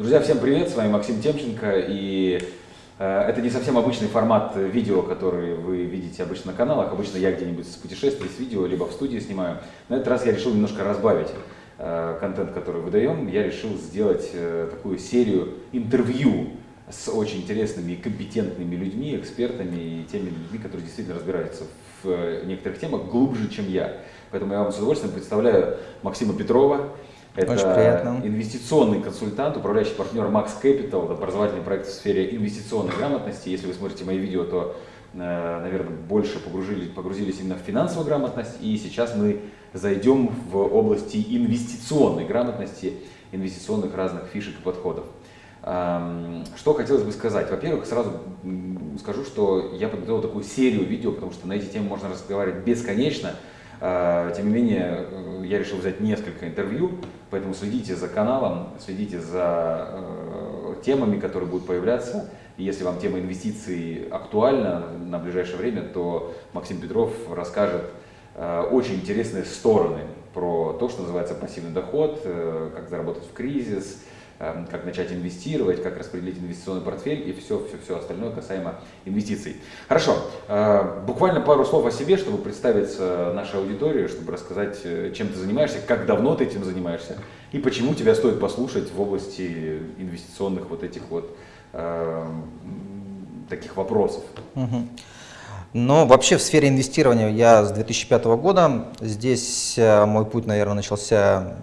Друзья, всем привет, с вами Максим Темченко, и э, это не совсем обычный формат видео, который вы видите обычно на каналах, обычно я где-нибудь с путешествий, с видео, либо в студии снимаю. На этот раз я решил немножко разбавить э, контент, который выдаем, я решил сделать э, такую серию интервью с очень интересными и компетентными людьми, экспертами и теми людьми, которые действительно разбираются в э, некоторых темах глубже, чем я. Поэтому я вам с удовольствием представляю Максима Петрова, это инвестиционный консультант, управляющий партнер Max Capital, это образовательный проект в сфере инвестиционной грамотности. Если вы смотрите мои видео, то, э, наверное, больше погрузились, погрузились именно в финансовую грамотность. И сейчас мы зайдем в области инвестиционной грамотности, инвестиционных разных фишек и подходов. Что хотелось бы сказать? Во-первых, сразу скажу, что я подготовил такую серию видео, потому что на эти темы можно разговаривать бесконечно. А, тем не менее, э, я решил взять несколько интервью, поэтому следите за каналом, следите за э, темами, которые будут появляться. И если вам тема инвестиций актуальна на ближайшее время, то Максим Петров расскажет э, очень интересные стороны про то, что называется пассивный доход, как заработать в кризис, как начать инвестировать, как распределить инвестиционный портфель и все, все, все остальное касаемо инвестиций. Хорошо, э, буквально пару слов о себе, чтобы представиться нашей аудитории, чтобы рассказать, э, чем ты занимаешься, как давно ты этим занимаешься и почему тебя стоит послушать в области инвестиционных вот этих вот э, таких вопросов. Угу. Но вообще в сфере инвестирования я с 2005 года. Здесь э, мой путь, наверное, начался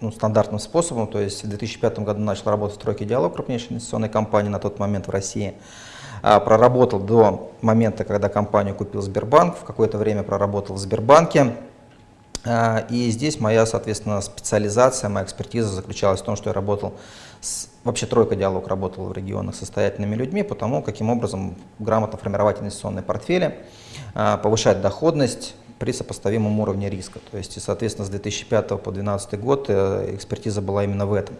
ну, стандартным способом. То есть в 2005 году начал работать в тройке «Диалог», крупнейшей инвестиционной компании на тот момент в России. А, проработал до момента, когда компанию купил Сбербанк. В какое-то время проработал в Сбербанке. А, и здесь моя, соответственно, специализация, моя экспертиза заключалась в том, что я работал с Вообще тройка диалог работала в регионах с состоятельными людьми, потому каким образом грамотно формировать инвестиционные портфели, а, повышать доходность при сопоставимом уровне риска. То есть, соответственно, с 2005 по 2012 год э, экспертиза была именно в этом.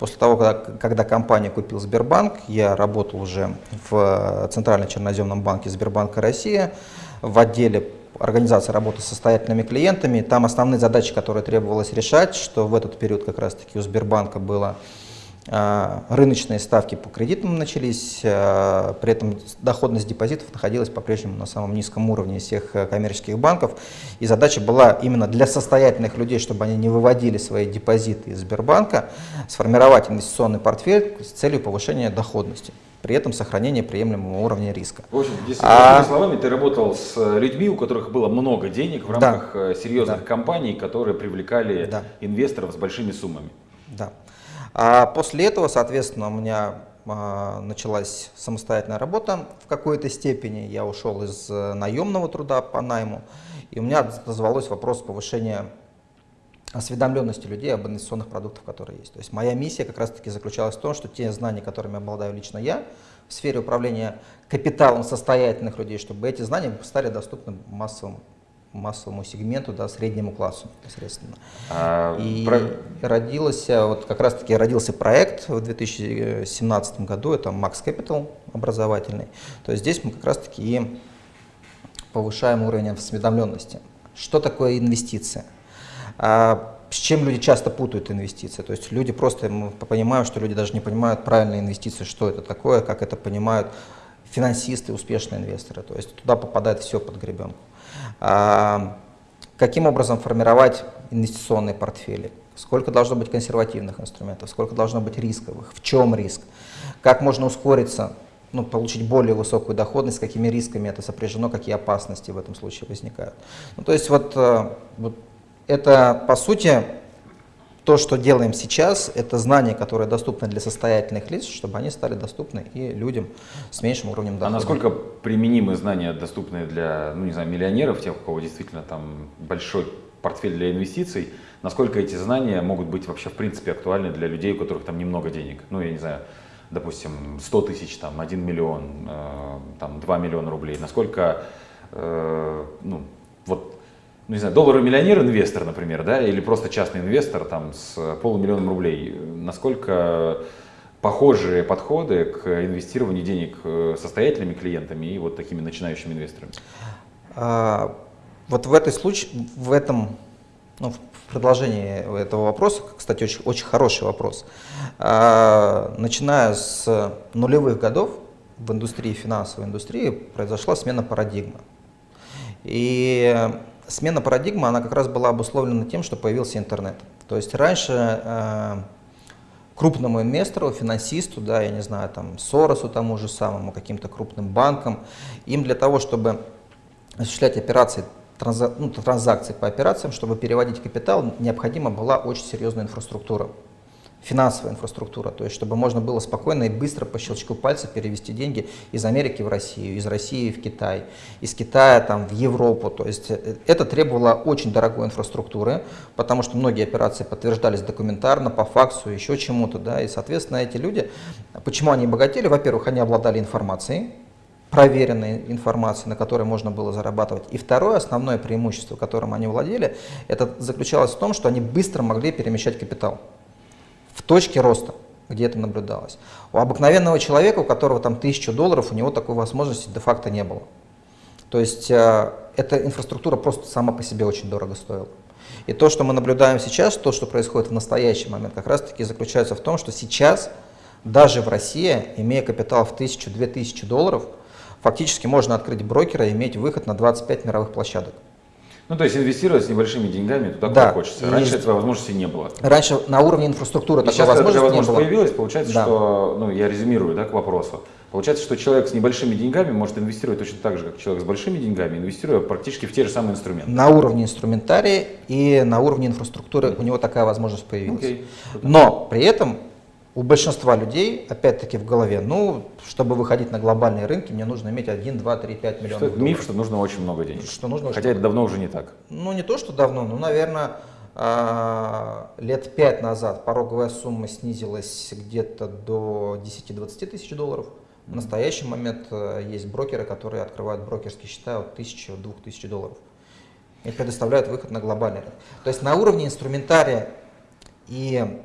После того, когда, когда компания купил Сбербанк, я работал уже в Центральном черноземном банке Сбербанка России в отделе организации работы с состоятельными клиентами. Там основные задачи, которые требовалось решать, что в этот период как раз-таки у Сбербанка было рыночные ставки по кредитам начались, а, при этом доходность депозитов находилась по-прежнему на самом низком уровне всех э, коммерческих банков. И задача была именно для состоятельных людей, чтобы они не выводили свои депозиты из Сбербанка, сформировать инвестиционный портфель с целью повышения доходности при этом сохранения приемлемого уровня риска. В общем, если а... словами, ты работал с людьми, у которых было много денег в рамках да. Э, серьезных да. компаний, которые привлекали да. инвесторов с большими суммами. Да. А после этого, соответственно, у меня а, началась самостоятельная работа в какой-то степени. Я ушел из э, наемного труда по найму, и у меня назвалось вопрос повышения осведомленности людей об инвестиционных продуктах, которые есть. То есть моя миссия как раз-таки заключалась в том, что те знания, которыми обладаю лично я в сфере управления капиталом состоятельных людей, чтобы эти знания стали доступны массовым массовому сегменту, да, среднему классу непосредственно. А, и про... родился, вот как раз таки родился проект в 2017 году, это Max Capital образовательный. То есть здесь мы как раз таки и повышаем уровень осведомленности. Что такое инвестиция? А, с чем люди часто путают инвестиции? То есть люди просто, мы понимаем, что люди даже не понимают правильные инвестиции, что это такое, как это понимают финансисты, успешные инвесторы. То есть туда попадает все под гребенку. А, каким образом формировать инвестиционные портфели? Сколько должно быть консервативных инструментов, сколько должно быть рисковых, в чем риск, как можно ускориться, ну, получить более высокую доходность, какими рисками это сопряжено, какие опасности в этом случае возникают. Ну, то есть вот, э, вот это, по сути, то, что делаем сейчас, это знания, которые доступны для состоятельных лиц, чтобы они стали доступны и людям с меньшим уровнем дохода. А насколько применимы знания, доступные для, ну не знаю, миллионеров, тех, у кого действительно там большой портфель для инвестиций, насколько эти знания могут быть вообще в принципе актуальны для людей, у которых там немного денег? Ну, я не знаю, допустим, 100 тысяч, там, 1 миллион, э, там, 2 миллиона рублей. Насколько, э, ну, вот ну, не знаю, долларовый миллионер, инвестор, например, да, или просто частный инвестор там с полумиллионом рублей, насколько похожие подходы к инвестированию денег э, состоятельными клиентами и вот такими начинающими инвесторами? А, вот в, этой случае, в этом, ну, в продолжение этого вопроса, кстати, очень, очень хороший вопрос. А, начиная с нулевых годов в индустрии, финансовой индустрии произошла смена парадигмы. И смена парадигмы, она как раз была обусловлена тем, что появился интернет. То есть раньше э, крупному инвестору, финансисту, да, я не знаю, там, Соросу тому же самому, каким-то крупным банкам, им для того, чтобы осуществлять операции, транзак, ну, транзакции по операциям, чтобы переводить капитал, необходима была очень серьезная инфраструктура финансовая инфраструктура, то есть чтобы можно было спокойно и быстро по щелчку пальца перевести деньги из Америки в Россию, из России в Китай, из Китая там, в Европу. То есть э, это требовало очень дорогой инфраструктуры, потому что многие операции подтверждались документарно, по факсу, еще чему-то. Да, и, соответственно, эти люди, почему они богатели? Во-первых, они обладали информацией, проверенной информацией, на которой можно было зарабатывать. И второе основное преимущество, которым они владели, это заключалось в том, что они быстро могли перемещать капитал в точке роста, где это наблюдалось. У обыкновенного человека, у которого там тысяча долларов, у него такой возможности де-факто не было. То есть э, эта инфраструктура просто сама по себе очень дорого стоила. И то, что мы наблюдаем сейчас, то, что происходит в настоящий момент, как раз-таки заключается в том, что сейчас даже в России, имея капитал в 1000-2000 долларов, фактически можно открыть брокера и иметь выход на 25 мировых площадок. Ну, то есть инвестировать с небольшими деньгами туда, да. куда хочется. Раньше есть... этого возможности не было. Раньше на уровне инфраструктуры и такой сейчас, возможности когда возможность не было. появилась, получается, да. что, ну, я резюмирую, да, к вопросу. Получается, что человек с небольшими деньгами может инвестировать точно так же, как человек с большими деньгами, инвестируя практически в те же самые инструменты. На уровне инструментария и на уровне инфраструктуры mm -hmm. у него такая возможность появилась. Okay. Но при этом у большинства людей, опять-таки в голове, ну, чтобы выходить на глобальные рынки, мне нужно иметь 1, 2, 3, 5 миллионов что долларов. Миф, что нужно очень много денег. Что нужно Хотя это давно уже не так. Ну, не то, что давно, но, наверное, а, лет 5 назад пороговая сумма снизилась где-то до 10-20 тысяч долларов. В настоящий момент э, есть брокеры, которые открывают брокерские счета от 1000 до 2000 долларов и предоставляют выход на глобальный рынок. То есть на уровне инструментария и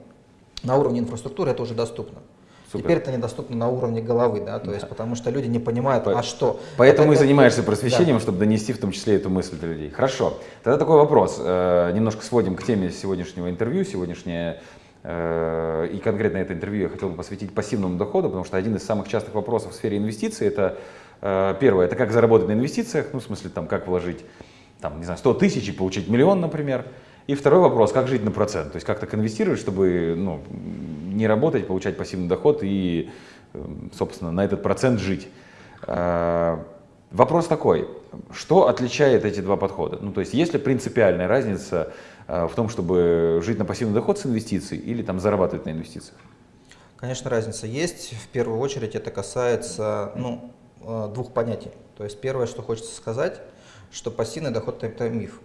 на уровне инфраструктуры это уже доступно. Супер. Теперь это недоступно на уровне головы, да, то да. есть потому что люди не понимают, По, а что. Поэтому это, и занимаешься просвещением, да. чтобы донести в том числе эту мысль до людей. Хорошо. Тогда такой вопрос. Э, немножко сводим к теме сегодняшнего интервью. Сегодняшнее э, и конкретно это интервью я хотел бы посвятить пассивному доходу, потому что один из самых частых вопросов в сфере инвестиций это э, первое, это как заработать на инвестициях, ну в смысле там как вложить там, не знаю, 100 тысяч и получить миллион, например. И второй вопрос, как жить на процент, то есть как так инвестировать, чтобы ну, не работать, получать пассивный доход и, эм, собственно, на этот процент жить. А, вопрос такой, что отличает эти два подхода? Ну, то есть есть ли принципиальная разница а, в том, чтобы жить на пассивный доход с инвестиций или там зарабатывать на инвестициях? Конечно, разница есть. В первую очередь это касается ну, э, двух понятий. То есть первое, что хочется сказать, что пассивный доход – это миф.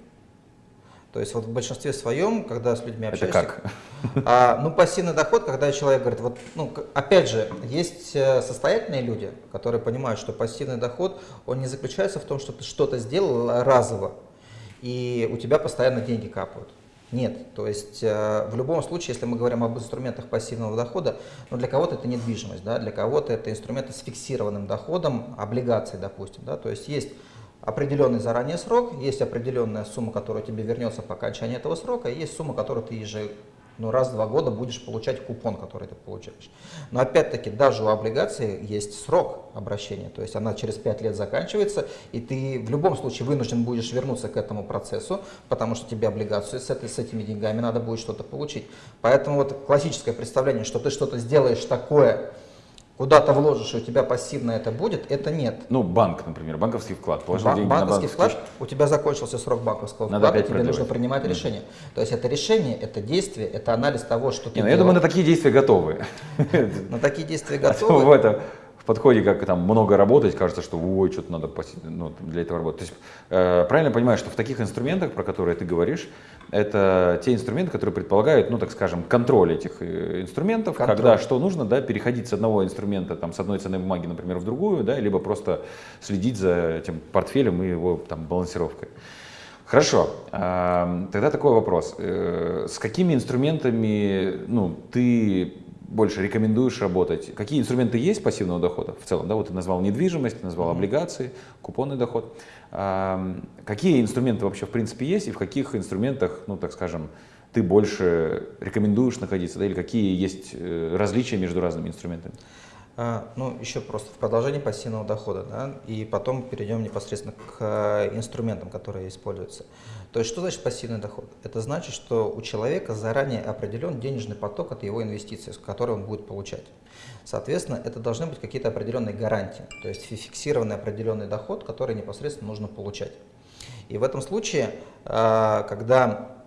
То есть вот в большинстве своем, когда с людьми общаешься... Это как? А, ну, пассивный доход, когда человек говорит, вот, ну, опять же, есть э, состоятельные люди, которые понимают, что пассивный доход, он не заключается в том, что ты что-то сделал разово, и у тебя постоянно деньги капают. Нет, то есть э, в любом случае, если мы говорим об инструментах пассивного дохода, ну для кого-то это недвижимость, да, для кого-то это инструменты с фиксированным доходом, облигации, допустим, да, то есть есть определенный заранее срок, есть определенная сумма, которая тебе вернется по окончании этого срока, и есть сумма, которую ты ежегодно ну, раз в два года будешь получать купон, который ты получаешь. Но опять-таки, даже у облигации есть срок обращения, то есть она через 5 лет заканчивается, и ты в любом случае вынужден будешь вернуться к этому процессу, потому что тебе облигацию с, этой, с этими деньгами надо будет что-то получить. Поэтому вот классическое представление, что ты что-то сделаешь такое, куда-то вложишь, и у тебя пассивно это будет, это нет. Ну, банк, например, банковский вклад. Положил Бан- деньги банковский на вклад, у тебя закончился срок банковского Надо вклада, тебе продлевать. нужно принимать решение. То есть это решение, это действие, это анализ того, что ты Не, ну, Я думаю, на такие действия готовы. На такие действия а готовы в подходе, как там много работать, кажется, что ой, что-то надо ну, для этого работать. То есть э, правильно понимаю, что в таких инструментах, про которые ты говоришь, это те инструменты, которые предполагают, ну так скажем, контроль этих э, инструментов, контроль. когда что нужно, да, переходить с одного инструмента, там, с одной ценной бумаги, например, в другую, да, либо просто следить за этим портфелем и его там балансировкой. Хорошо, тогда такой вопрос. Э, с какими инструментами ну, ты больше рекомендуешь работать? Какие инструменты есть пассивного дохода в целом? Да, вот ты назвал недвижимость, ты назвал облигации, купонный доход. Какие инструменты вообще в принципе есть и в каких инструментах, ну так скажем, ты больше рекомендуешь находиться, да, или какие есть э, различия между разными инструментами? А, ну, еще просто в продолжении пассивного дохода, да, и потом перейдем непосредственно к э, инструментам, которые используются. То есть, что значит пассивный доход? Это значит, что у человека заранее определен денежный поток от его инвестиций, который он будет получать. Соответственно, это должны быть какие-то определенные гарантии, то есть фиксированный определенный доход, который непосредственно нужно получать. И в этом случае, а, когда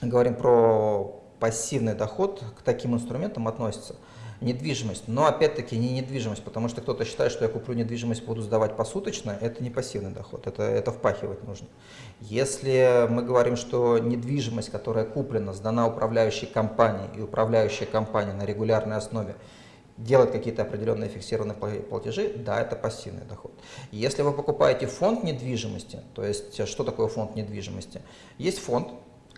говорим про пассивный доход, к таким инструментам относится – недвижимость. Но опять-таки не недвижимость, потому что кто-то считает, что я куплю недвижимость, буду сдавать посуточно, это не пассивный доход, это, это впахивать нужно. Если мы говорим, что недвижимость, которая куплена, сдана управляющей компанией, и управляющая компания на регулярной основе делает какие-то определенные фиксированные платежи, да, это пассивный доход. Если вы покупаете фонд недвижимости, то есть что такое фонд недвижимости? Есть фонд,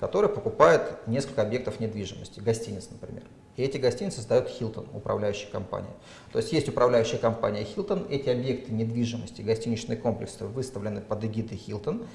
который покупает несколько объектов недвижимости, гостиниц, например. И эти гостиницы сдает Hilton, управляющая компания. То есть есть управляющая компания Hilton, эти объекты недвижимости, гостиничные комплексы выставлены под эгидой Hilton.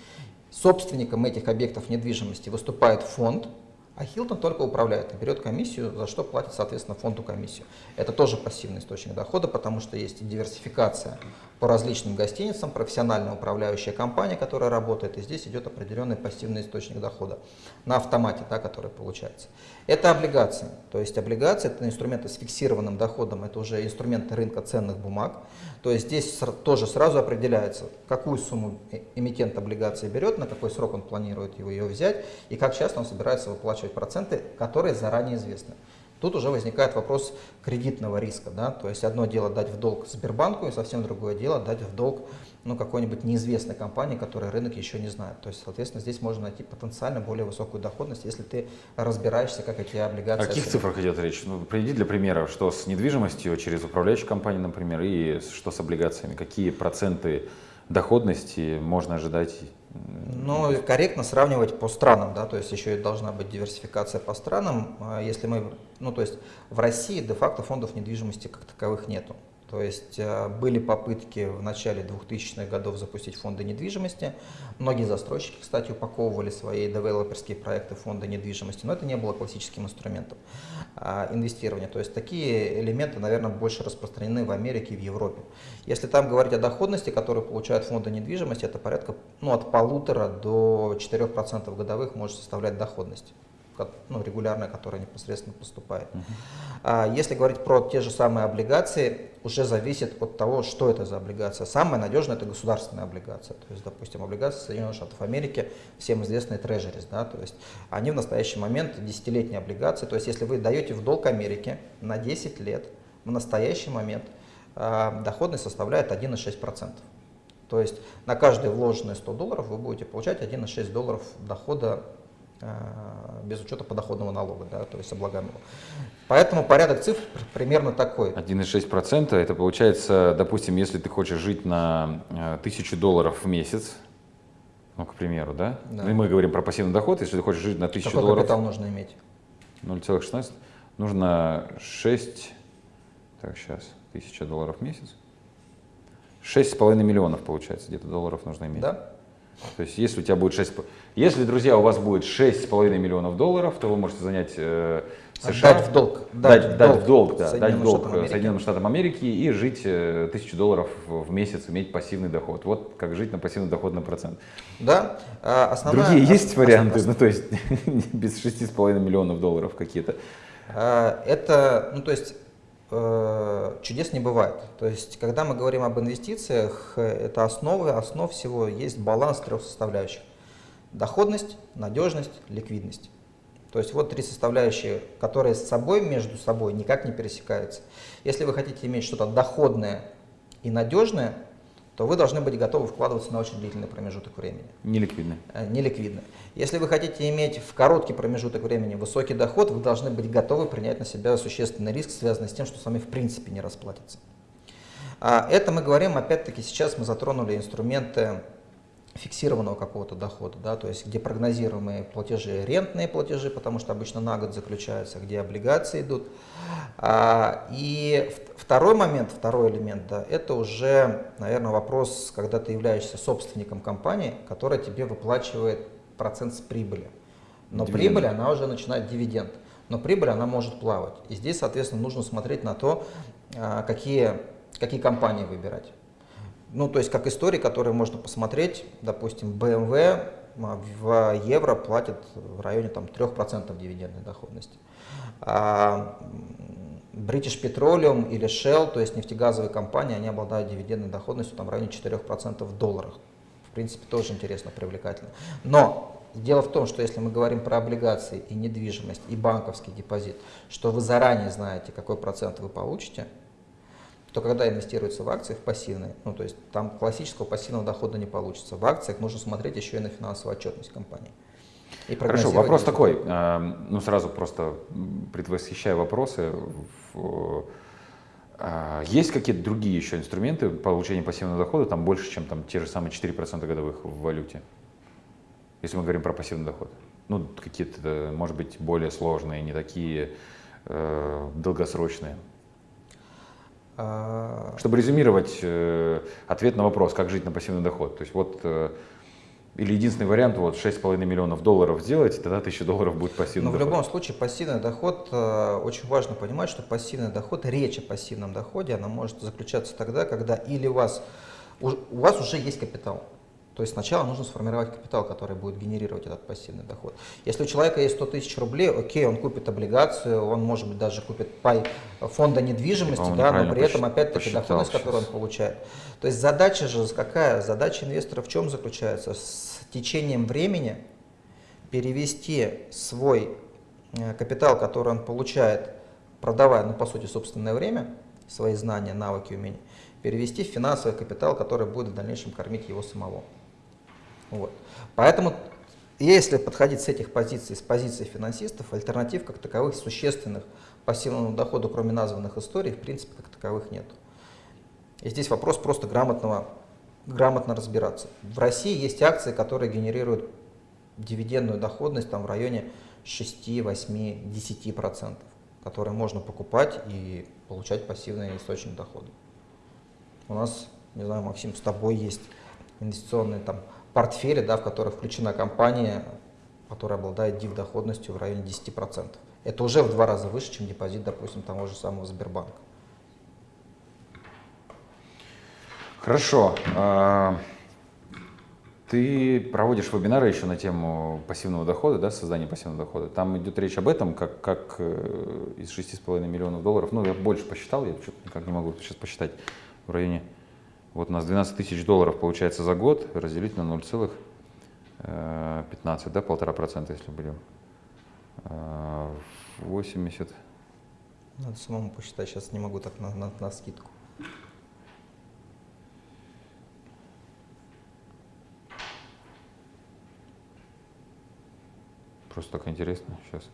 Собственником этих объектов недвижимости выступает фонд, а Hilton только управляет и берет комиссию, за что платит, соответственно, фонду комиссию. Это тоже пассивный источник дохода, потому что есть диверсификация по различным гостиницам, профессиональная управляющая компания, которая работает, и здесь идет определенный пассивный источник дохода на автомате, да, который получается. Это облигации, то есть облигации это инструменты с фиксированным доходом, это уже инструменты рынка ценных бумаг, то есть здесь тоже сразу определяется, какую сумму э, эмитент облигации берет, на какой срок он планирует его ее взять и как часто он собирается выплачивать проценты, которые заранее известны. Тут уже возникает вопрос кредитного риска. Да? То есть одно дело дать в долг Сбербанку, и совсем другое дело дать в долг ну, какой-нибудь неизвестной компании, которой рынок еще не знает. То есть, соответственно, здесь можно найти потенциально более высокую доходность, если ты разбираешься, как эти облигации... О каких цифрах идет речь? Ну, приведи для примера, что с недвижимостью через управляющую компанию, например, и что с облигациями. Какие проценты доходности можно ожидать ну, корректно сравнивать по странам, да, то есть еще и должна быть диверсификация по странам. А если мы, ну, то есть в России де-факто фондов недвижимости как таковых нету. То есть э, были попытки в начале 2000-х годов запустить фонды недвижимости. Многие застройщики, кстати, упаковывали свои девелоперские проекты в фонды недвижимости, но это не было классическим инструментом а, инвестирования. То есть такие элементы, наверное, больше распространены в Америке и в Европе. Если там говорить о доходности, которую получают фонды недвижимости, это порядка ну, от полутора до 4% годовых может составлять доходность ну, регулярная, которая непосредственно поступает. Uh -huh. а, если говорить про те же самые облигации, уже зависит от того, что это за облигация. Самая надежная это государственная облигация. То есть, допустим, облигации Соединенных Штатов Америки, всем известные трежерис, да, то есть они в настоящий момент десятилетние облигации. То есть, если вы даете в долг Америке на 10 лет, в настоящий момент а, доходность составляет 1,6%. То есть на каждые вложенные 100 долларов вы будете получать 1,6 долларов дохода без учета подоходного налога, да, то есть облагаемого. Поэтому порядок цифр примерно такой. 1,6% это получается, допустим, если ты хочешь жить на 1000 э, долларов в месяц, ну, к примеру, да? да. Ну, и мы говорим про пассивный доход, если ты хочешь жить на 1000 Какой долларов. капитал нужно иметь? 0,16. Нужно 6, так, сейчас, 1000 долларов в месяц. 6,5 миллионов, получается, где-то долларов нужно иметь. Да. То есть если у тебя будет 6, если, друзья, у вас будет 6,5 миллионов долларов, то вы можете занять э, США. Дать в долг. Дать, дать, в долг, да, дать в долг Соединенным Штатам Америки и жить э, тысячу долларов в месяц, иметь пассивный доход. Вот как жить на пассивный доход на процент. Да. А основная, Другие есть варианты, ну то есть без 6,5 миллионов долларов какие-то? А, это, ну то есть Э, чудес не бывает. То есть, когда мы говорим об инвестициях, это основы, основ всего есть баланс трех составляющих. Доходность, надежность, ликвидность. То есть вот три составляющие, которые с собой, между собой никак не пересекаются. Если вы хотите иметь что-то доходное и надежное, то вы должны быть готовы вкладываться на очень длительный промежуток времени. Неликвидно. Э, Неликвидно. Если вы хотите иметь в короткий промежуток времени высокий доход, вы должны быть готовы принять на себя существенный риск, связанный с тем, что с вами в принципе не расплатится. А это мы говорим, опять-таки, сейчас мы затронули инструменты фиксированного какого-то дохода, да, то есть где прогнозируемые платежи, рентные платежи, потому что обычно на год заключаются, где облигации идут. А, и второй момент, второй элемент, да, это уже, наверное, вопрос, когда ты являешься собственником компании, которая тебе выплачивает процент с прибыли. Но Дивиденды. прибыль, она уже начинает дивиденд. Но прибыль, она может плавать. И здесь, соответственно, нужно смотреть на то, а, какие, какие компании выбирать. Ну, то есть, как истории, которые можно посмотреть, допустим, BMW а, в евро платит в районе там, 3% дивидендной доходности. А British Petroleum или Shell, то есть нефтегазовые компании, они обладают дивидендной доходностью там, в районе 4% в долларах. В принципе, тоже интересно, привлекательно. Но дело в том, что если мы говорим про облигации и недвижимость, и банковский депозит, что вы заранее знаете, какой процент вы получите, то когда инвестируется в акции, в пассивные, ну то есть там классического пассивного дохода не получится. В акциях нужно смотреть еще и на финансовую отчетность компании. И Хорошо, вопрос результаты. такой, э, ну сразу просто предвосхищая вопросы, э, есть какие-то другие еще инструменты получения пассивного дохода, там больше, чем там те же самые 4% годовых в валюте, если мы говорим про пассивный доход? Ну, какие-то, э, может быть, более сложные, не такие э, долгосрочные. А, Чтобы резюмировать э, ответ на вопрос, как жить на пассивный доход. То есть вот, э, или единственный вариант, вот 6,5 миллионов долларов сделать, тогда 1000 долларов будет пассивный Но в доход. любом случае пассивный доход, э, очень важно понимать, что пассивный доход, речь о пассивном доходе, она может заключаться тогда, когда или у вас, у вас уже есть капитал. То есть сначала нужно сформировать капитал, который будет генерировать этот пассивный доход. Если у человека есть 100 тысяч рублей, окей, он купит облигацию, он может быть даже купит пай фонда недвижимости, да, но при этом опять-таки доходность, которую он сейчас. получает. То есть задача же какая? Задача инвестора в чем заключается? С течением времени перевести свой э, капитал, который он получает, продавая, ну, по сути, собственное время, свои знания, навыки, умения, перевести в финансовый капитал, который будет в дальнейшем кормить его самого. Вот. Поэтому, если подходить с этих позиций, с позиции финансистов, альтернатив как таковых существенных пассивному доходу, кроме названных историй, в принципе, как таковых нет. И здесь вопрос просто грамотного, грамотно разбираться. В России есть акции, которые генерируют дивидендную доходность там, в районе 6, 8, 10%, которые можно покупать и получать пассивный источник дохода. У нас, не знаю, Максим, с тобой есть инвестиционные там, портфели, да, в которые включена компания, которая обладает див доходностью в районе 10%. Это уже в два раза выше, чем депозит, допустим, того же самого Сбербанка. Хорошо. А, Ты проводишь вебинары еще на тему пассивного дохода, да, создания пассивного дохода. Там идет речь об этом, как, как э, из 6,5 миллионов долларов, ну, я больше посчитал, я что-то никак не могу сейчас посчитать, в районе, вот у нас 12 тысяч долларов получается за год, разделить на 0,15, да, полтора процента, если берем. А, 80, Надо самому посчитать, сейчас не могу так на, на, на скидку. Просто так интересно. Сейчас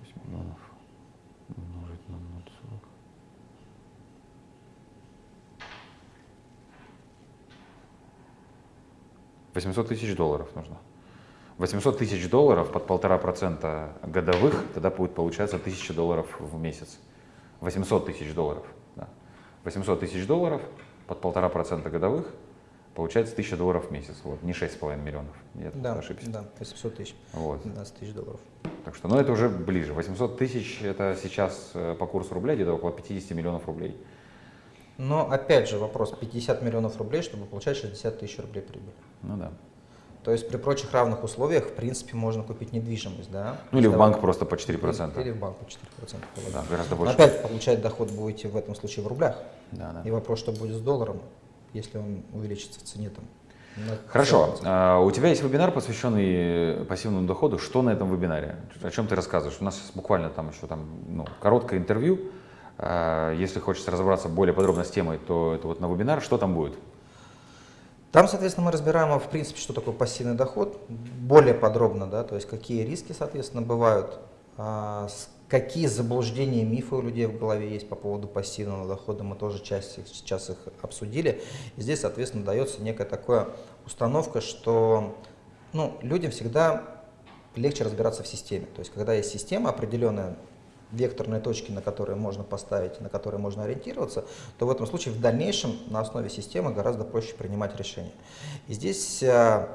8 миллионов 800 тысяч долларов нужно. 800 тысяч долларов под полтора процента годовых, тогда будет получаться 1000 долларов в месяц. 800 тысяч долларов. Да. 800 тысяч долларов под полтора процента годовых, получается 1000 долларов в месяц. Вот, не 6,5 миллионов. Я да, ошибся. Да, 800 тысяч. Вот. 15 тысяч долларов. Так что, ну это уже ближе. 800 тысяч это сейчас э, по курсу рубля где-то около 50 миллионов рублей. Но опять же вопрос, 50 миллионов рублей, чтобы получать 60 тысяч рублей прибыли. Ну да. То есть при прочих равных условиях, в принципе, можно купить недвижимость, да? Ну или в банк просто по 4%. Или, или в банк по 4%. полагаю. Да, гораздо Но больше. опять получать доход будете в этом случае в рублях. Да, да. И вопрос, что будет с долларом, если он увеличится в цене там. Хорошо. 40%. А, У тебя есть вебинар, посвященный пассивному доходу. Что на этом вебинаре? О чем ты рассказываешь? У нас буквально там еще там, ну, короткое интервью. А, Если хочется разобраться более подробно с темой, то это вот на вебинар. Что там будет? Там, соответственно, мы разбираем, в принципе, что такое пассивный доход, более подробно, да, то есть какие риски, соответственно, бывают, а, какие заблуждения, мифы у людей в голове есть по поводу пассивного дохода, мы тоже часть их, сейчас их обсудили. И здесь, соответственно, дается некая такая установка, что ну, людям всегда легче разбираться в системе. То есть, когда есть система определенная, векторные точки, на которые можно поставить, на которые можно ориентироваться, то в этом случае в дальнейшем на основе системы гораздо проще принимать решения. И здесь, э,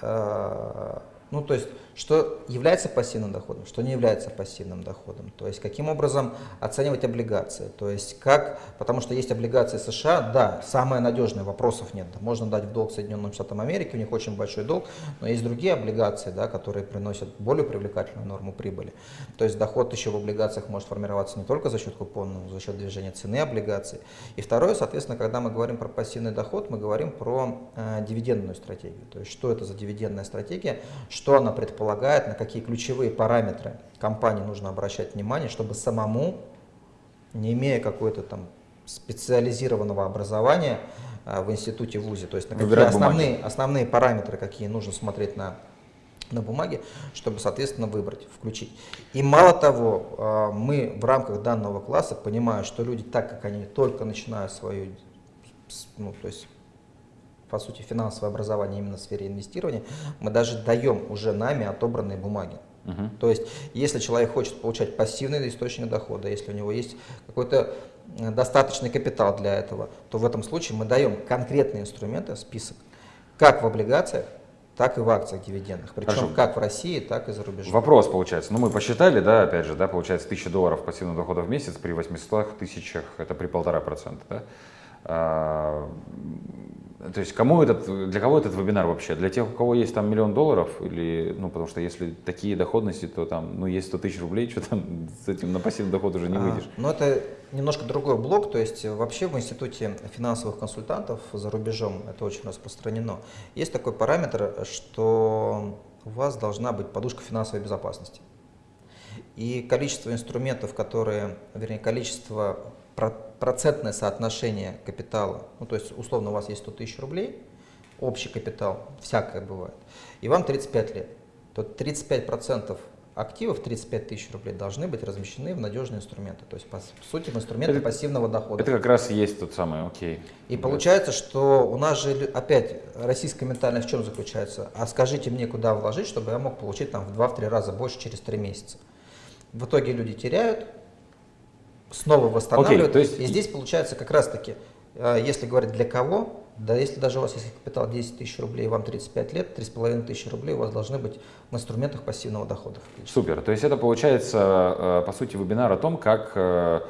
э, ну то есть, что является пассивным доходом, что не является пассивным доходом. То есть каким образом оценивать облигации. То есть как, потому что есть облигации США, да, самые надежные, вопросов нет. Можно дать в долг Соединенным Штатам Америки, у них очень большой долг, но есть другие облигации, да, которые приносят более привлекательную норму прибыли. То есть доход еще в облигациях может формироваться не только за счет купона, но и за счет движения цены облигаций. И второе, соответственно, когда мы говорим про пассивный доход, мы говорим про э, дивидендную стратегию. То есть что это за дивидендная стратегия, что она предполагает, на какие ключевые параметры компании нужно обращать внимание, чтобы самому, не имея какой-то там специализированного образования э, в институте ВУЗе, то есть на какие Выбирать основные, основные параметры, какие нужно смотреть на на бумаге, чтобы, соответственно, выбрать, включить. И мало того, э, мы в рамках данного класса понимаем, что люди, так как они только начинают свою, ну, то есть, по сути, финансовое образование именно в сфере инвестирования, мы даже даем уже нами отобранные бумаги. Мгм. То есть, если человек хочет получать пассивный источник дохода, если у него есть какой-то э, достаточный капитал для этого, то в этом случае мы даем конкретные инструменты, список, как в облигациях, так и в акциях дивидендных. Причем Хорошо. как в России, так и за рубежом. Вопрос получается. Ну, мы посчитали, да, опять же, да, получается 1000 долларов пассивного дохода в месяц при 800 тысячах, это при полтора процента, да? А, то есть кому этот, для кого этот вебинар вообще? Для тех, у кого есть там миллион долларов? Или, ну, потому что если такие доходности, то там, ну, есть 100 тысяч рублей, что там с этим на пассивный доход уже не А, выйдешь. Но это немножко другой блок, то есть вообще в институте финансовых консультантов за рубежом это очень распространено. Есть такой параметр, что у вас должна быть подушка финансовой безопасности. И количество инструментов, которые, вернее, количество, про- процентное соотношение капитала, ну то есть условно у вас есть 100 тысяч рублей, общий капитал, всякое бывает, и вам 35 лет, то 35% активов, 35 тысяч рублей, должны быть размещены в надежные инструменты, то есть по сути в инструменты Это- пассивного дохода. Это как раз и есть тот самый, окей. И получается, что у нас же опять российская ментальность в чем заключается? А скажите мне, куда вложить, чтобы я мог получить там в 2-3 раза больше через 3 месяца. В итоге люди теряют, снова восстанавливают. то есть- И здесь получается как раз таки, э, если говорить для кого, да если даже у вас есть капитал 10 тысяч рублей, вам 35 лет, 3,5 тысячи рублей у вас должны быть в инструментах пассивного дохода. Супер. То есть это получается, э, по сути, вебинар о том, как э,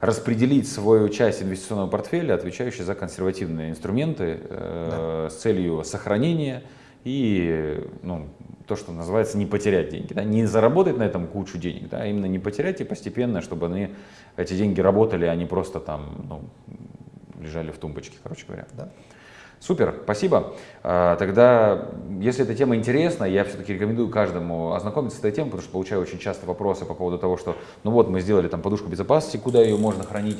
распределить свою часть инвестиционного портфеля, отвечающую за консервативные инструменты, э, с целью сохранения и ну, то, что называется не потерять деньги. Да? Не заработать на этом кучу денег, да? а именно не потерять и постепенно, чтобы они, эти деньги работали, а не просто там ну, лежали в тумбочке, короче говоря. Да? Супер, спасибо. А, Тогда, если эта тема интересна, я все-таки рекомендую каждому ознакомиться с этой темой, потому что получаю очень часто вопросы по поводу того, что, ну вот, мы сделали там подушку безопасности, куда ее можно хранить,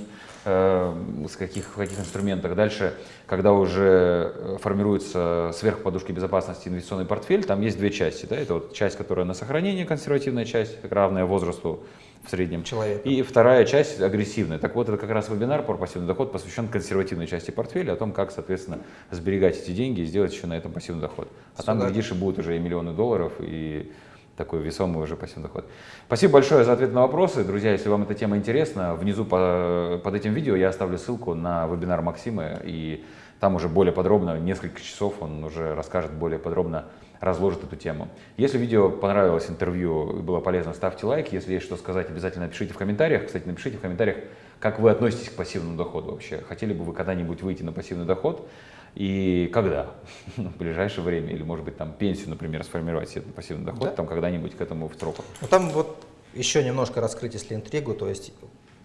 с каких, каких инструментах. Дальше, когда уже э, формируется сверх подушки безопасности инвестиционный портфель, там есть две части. Да? Это вот часть, которая на сохранение, консервативная часть, равная возрасту в среднем. Человека. И вторая часть агрессивная. Так вот, это как раз вебинар про пассивный доход посвящен консервативной части портфеля, о том, как, соответственно, сберегать эти деньги и сделать еще на этом пассивный доход. А там, Сюда. глядишь, и будут уже и миллионы долларов, и такой весомый уже пассивный доход. Спасибо большое за ответ на вопросы. Друзья, если вам эта тема интересна, внизу по- под этим видео я оставлю ссылку на вебинар Максима, и там уже более подробно, несколько часов он уже расскажет более подробно, разложит эту тему. Если видео понравилось, интервью было полезно, ставьте лайк. Если есть что сказать, обязательно напишите в комментариях. Кстати, напишите в комментариях, как вы относитесь к пассивному доходу вообще. Хотели бы вы когда-нибудь выйти на пассивный доход? И когда? в ближайшее время? Или, может быть, там пенсию, например, сформировать себе пассивный доход, Да. там когда-нибудь к этому в строках. Ну, там вот еще немножко раскрыть, если интригу, то есть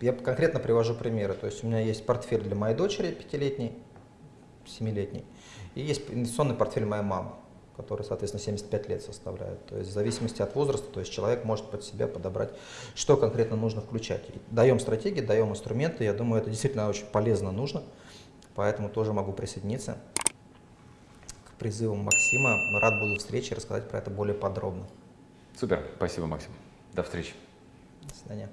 я конкретно привожу примеры. То есть у меня есть портфель для моей дочери пятилетней, семилетней, и есть инвестиционный портфель моей мамы, который, соответственно, 75 лет составляет. То есть в зависимости от возраста, то есть человек может под себя подобрать, что конкретно нужно включать. Даем стратегии, даем инструменты, я думаю, это действительно очень полезно, нужно, поэтому тоже могу присоединиться к призывам Максима. Рад буду встрече рассказать про это более подробно. Супер, спасибо, Максим. До встречи. До свидания.